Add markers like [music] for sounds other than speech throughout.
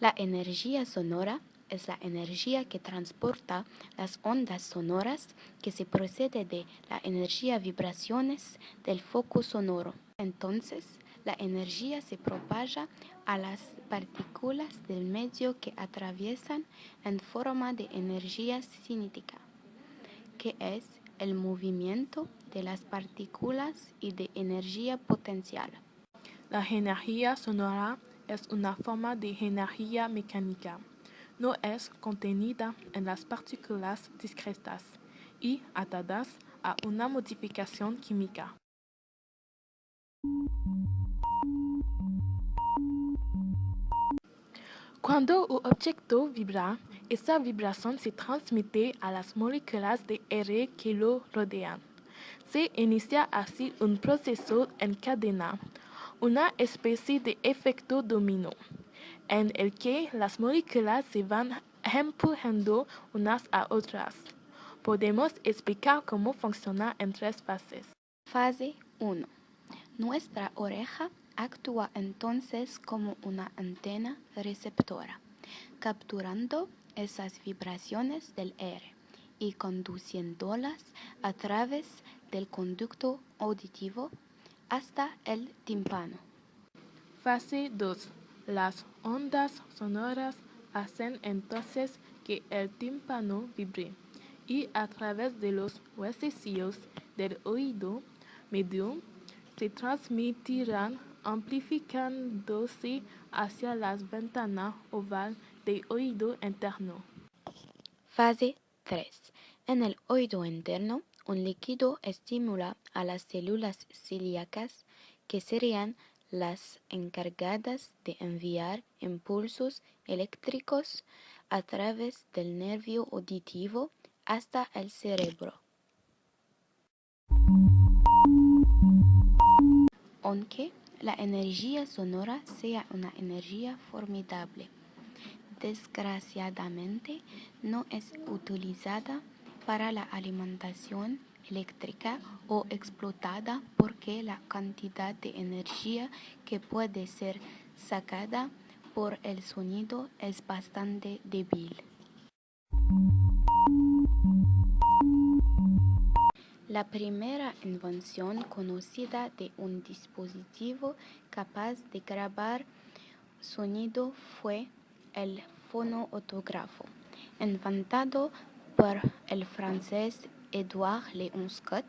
La energía sonora es la energía que transporta las ondas sonoras que se procede de la energía vibraciones del foco sonoro. Entonces, la energía se propaga a las partículas del medio que atraviesan en forma de energía cinética, que es el movimiento de las partículas y de energía potencial. La energía sonora es una forma de energía mecánica. No es contenida en las partículas discretas y atadas a una modificación química. Cuando un objeto vibra, esa vibración se transmite a las moléculas de aire que lo rodean. Se inicia así un proceso en cadena, una especie de efecto dominó, en el que las moléculas se van empujando unas a otras. Podemos explicar cómo funciona en tres fases. Fase 1. Nuestra oreja actúa entonces como una antena receptora, capturando esas vibraciones del aire y conduciéndolas a través del conducto auditivo hasta el tímpano. Fase 2. Las ondas sonoras hacen entonces que el tímpano vibre y a través de los huesecillos del oído medio se transmitirán amplificándose hacia las ventanas oval del oído interno. Fase 3. En el oído interno, un líquido estimula a las células ciliacas, que serían las encargadas de enviar impulsos eléctricos a través del nervio auditivo hasta el cerebro. Aunque la energía sonora sea una energía formidable, desgraciadamente no es utilizada para la alimentación eléctrica o explotada porque la cantidad de energía que puede ser sacada por el sonido es bastante débil. La primera invención conocida de un dispositivo capaz de grabar sonido fue el fonoautógrafo, inventado por el francés Edouard Léon Scott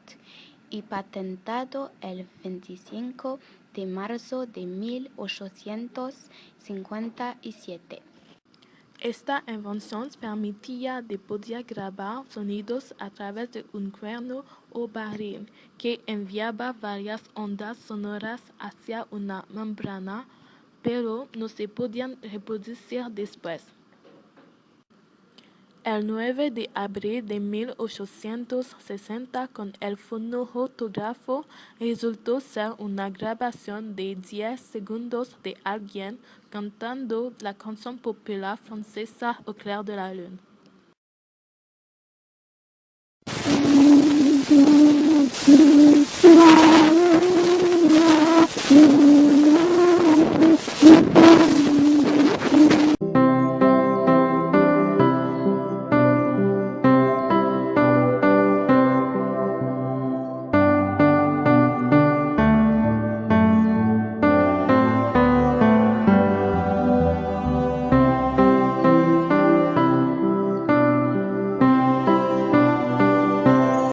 y patentado el 25 de marzo de 1857. Esta invención permitía de poder grabar sonidos a través de un cuerno o barril que enviaba varias ondas sonoras hacia una membrana, pero no se podían reproducir después. El nueve de abril de 1860, con el fonoautógrafo, resultó ser una grabación de 10 segundos de alguien cantando la canción popular francesa Au clair de la lune. [laughs]